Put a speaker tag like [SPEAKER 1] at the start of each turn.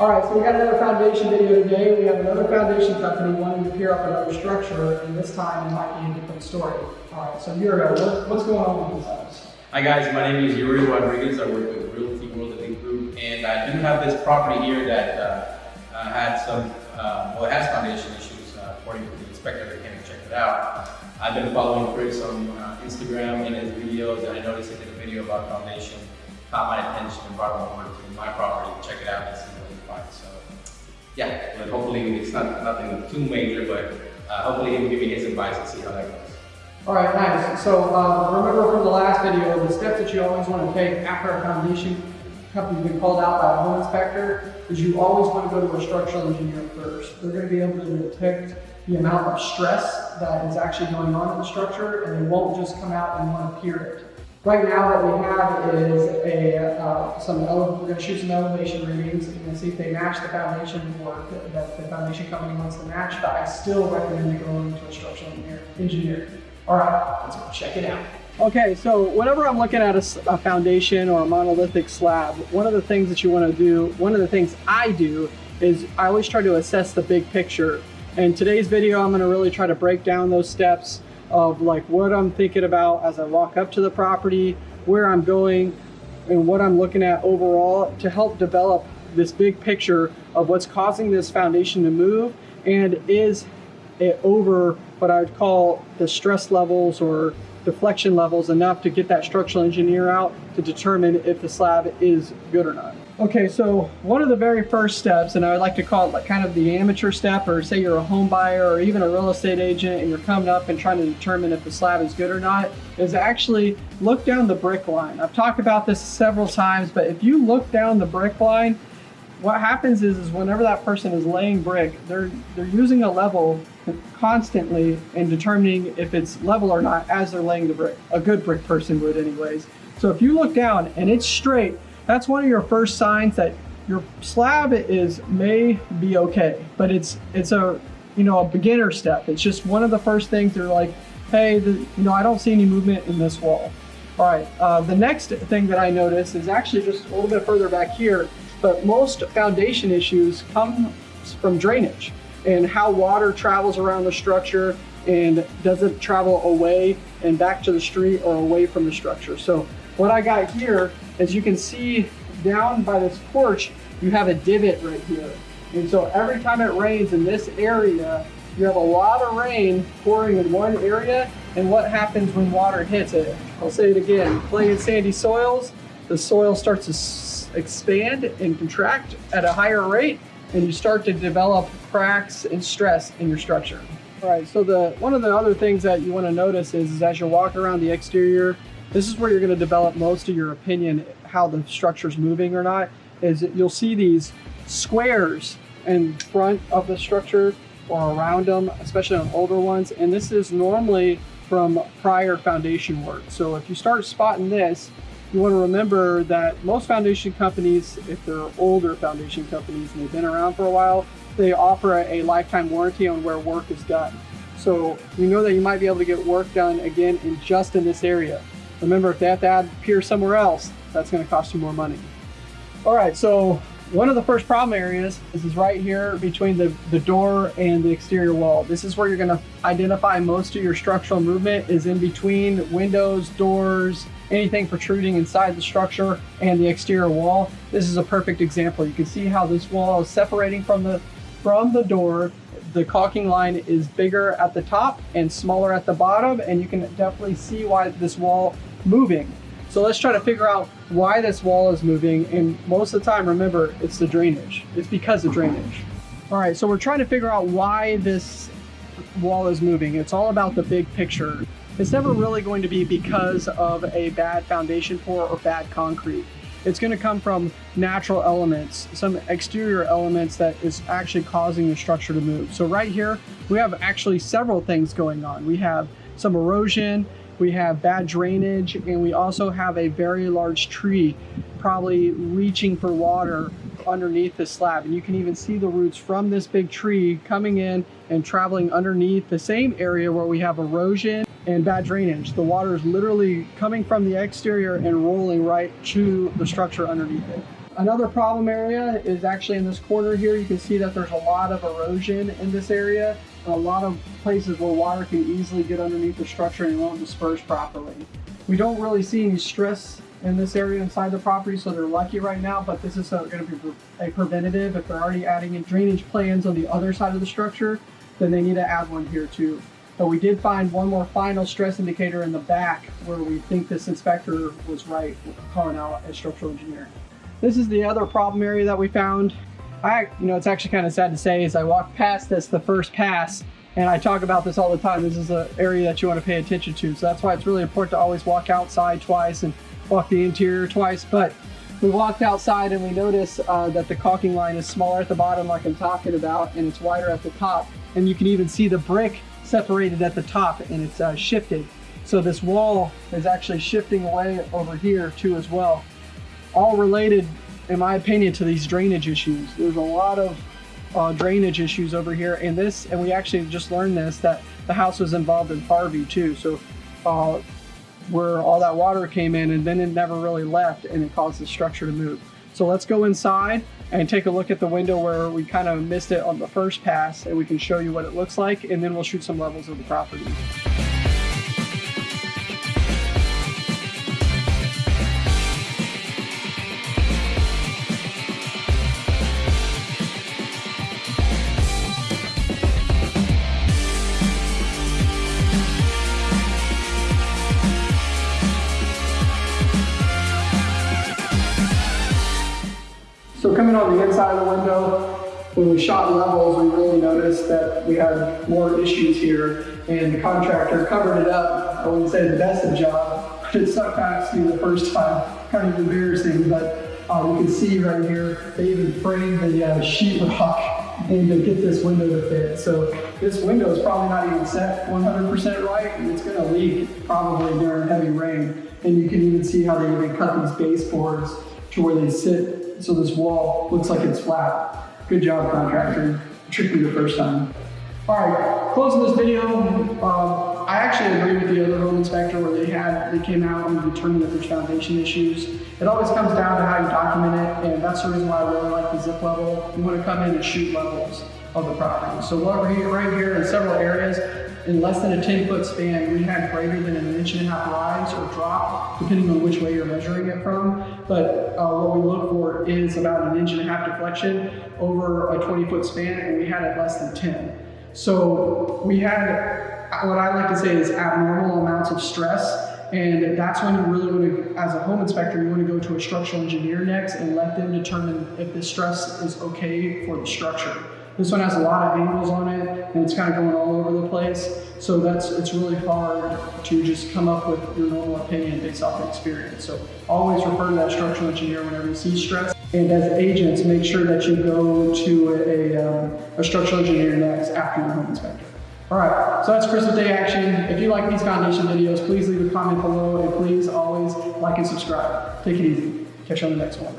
[SPEAKER 1] All right, so we got another foundation video today. We have another foundation company wanting to pier up another structure, and this time it might be a different story. All right, so Yuri, what, what's going on with this house?
[SPEAKER 2] Hi guys, my name is Yuri Rodriguez. I work with Realty World Elite Group, and I do have this property here that uh, uh, had some, uh, well, it has foundation issues uh, according to the inspector that came and checked it out. I've been following Chris on uh, Instagram and his videos, and I noticed he did a video about foundation. Caught my attention and brought him over to my property to check it out and see finds. So, yeah, but hopefully it's not nothing too major, but uh, hopefully he will give me his advice and see how that goes.
[SPEAKER 1] All right, nice. So uh, remember from the last video, the steps that you always want to take after a foundation company's been called out by a home inspector is you always want to go to a structural engineer first. They're going to be able to detect the amount of stress that is actually going on in the structure, and they won't just come out and want to pier it. Right now, what we have is a uh, some we're going to shoot some elevation readings and see if they match the foundation work that, the foundation company wants to match. But I still recommend you going to a structural engineer. engineer. All right, let's go check it out. Okay, so whenever I'm looking at a foundation or a monolithic slab, one of the things that you want to do, one of the things I do is I always try to assess the big picture. In today's video, I'm going to really try to break down those steps of like what I'm thinking about as I walk up to the property, where I'm going, and what I'm looking at overall to help develop this big picture of what's causing this foundation to move and is it over what I would call the stress levels or deflection levels enough to get that structural engineer out to determine if the slab is good or not. Okay, so one of the very first steps, and I would like to call it like kind of the amateur step, or say you're a home buyer or even a real estate agent and you're coming up and trying to determine if the slab is good or not, is actually look down the brick line. I've talked about this several times, but if you look down the brick line, what happens is, is whenever that person is laying brick, they're they're using a level constantly and determining if it's level or not as they're laying the brick. A good brick person would anyways. So if you look down and it's straight, that's one of your first signs that your slab is may be okay, but it's it's a you know a beginner step. It's just one of the first things they're like, hey, the, you know I don't see any movement in this wall. All right, uh, the next thing that I notice is actually just a little bit further back here, but most foundation issues come from drainage and how water travels around the structure and does it travel away and back to the street or away from the structure. So what I got here, as you can see down by this porch, you have a divot right here. And so every time it rains in this area, you have a lot of rain pouring in one area. And what happens when water hits it? I'll say it again, clay and sandy soils, the soil starts to expand and contract at a higher rate and you start to develop cracks and stress in your structure. All right, so the one of the other things that you want to notice is, is as you walk around the exterior, this is where you're going to develop most of your opinion how the structure's moving or not. Is you'll see these squares in front of the structure or around them, especially on older ones, and this is normally from prior foundation work. So if you start spotting this, you want to remember that most foundation companies, if they're older foundation companies and they've been around for a while, they offer a lifetime warranty on where work is done. So you know that you might be able to get work done again in just in this area. Remember, if they have to add pier somewhere else, that's going to cost you more money. All right, so one of the first problem areas is, is right here between the, the door and the exterior wall. This is where you're going to identify most of your structural movement is in between windows, doors, anything protruding inside the structure and the exterior wall. This is a perfect example. You can see how this wall is separating from the from the door. The caulking line is bigger at the top and smaller at the bottom, and you can definitely see why this wall moving. So let's try to figure out why this wall is moving. And most of the time, remember, it's the drainage. It's because of drainage. All right, so we're trying to figure out why this wall is moving. It's all about the big picture. It's never really going to be because of a bad foundation pour or bad concrete. It's going to come from natural elements, some exterior elements that is actually causing the structure to move. So right here, we have actually several things going on. We have some erosion, we have bad drainage, and we also have a very large tree probably reaching for water underneath the slab. And you can even see the roots from this big tree coming in and traveling underneath the same area where we have erosion and bad drainage. The water is literally coming from the exterior and rolling right to the structure underneath it. another problem area is actually in this corner here. You can see that there's a lot of erosion in this area a lot of places where water can easily get underneath the structure and it won't disperse properly. We don't really see any stress in this area inside the property, so they're lucky right now, but this is uh, going to be a preventative. If they're already adding in drainage plans on the other side of the structure, then they need to add one here too. But we did find one more final stress indicator in the back where we think this inspector was right calling out a structural engineer. This is the other problem area that we found. I, you know, it's actually kind of sad to say as I walked past this the first pass, and I talk about this all the time. This is an area that you want to pay attention to. So that's why it's really important to always walk outside twice and walk the interior twice. But we walked outside and we noticed uh, that the caulking line is smaller at the bottom like I'm talking about and it's wider at the top. And you can even see the brick separated at the top and it's uh, shifted. So this wall is actually shifting away over here too as well. All related, in my opinion, to these drainage issues. There's a lot of uh, drainage issues over here and this, and we actually just learned this, that the house was involved in Harvey too. So uh, where all that water came in and then it never really left and it caused the structure to move. So let's go inside and take a look at the window where we kind of missed it on the first pass and we can show you what it looks like and then we'll shoot some levels of the property. So coming on the inside of the window, when we shot levels, we really noticed that we had more issues here, and the contractor covered it up. I wouldn't say the best of job, but it stuck past me the first time. Kind of embarrassing, but uh, you can see right here, they even framed the uh, sheetrock and to get this window to fit. So this window is probably not even set 100% right, and it's gonna leak probably during heavy rain. And you can even see how they even cut these baseboards to where they sit, so this wall looks like it's flat. Good job, contractor. Tricked me the first time. All right, closing this video, um, I actually agree with the other home inspector where they had, they came out and determined that there's foundation issues. It always comes down to how you document it, and that's the reason why I really like the zip level. You want to come in and shoot levels of the property. So what here, right here in several areas, in less than a 10 foot span, we had greater than an inch and a half rise or drop, depending on which way you're measuring it from. But uh, what we look for is about an inch and a half deflection over a 20 foot span, and we had it less than 10. So we had what I like to say is abnormal amounts of stress. And that's when you really want to, as a home inspector, you want to go to a structural engineer next and let them determine if the stress is okay for the structure. This one has a lot of angles on it and it's kind of going all over the place. So that's, it's really hard to just come up with your normal opinion based off of experience. So always refer to that structural engineer whenever you see stress. And as agents, make sure that you go to a, a, um, a structural engineer next after your home inspector. All right, so that's Christmas Day action. If you like these foundation videos, please leave a comment below and please always like and subscribe. Take it easy. Catch you on the next one.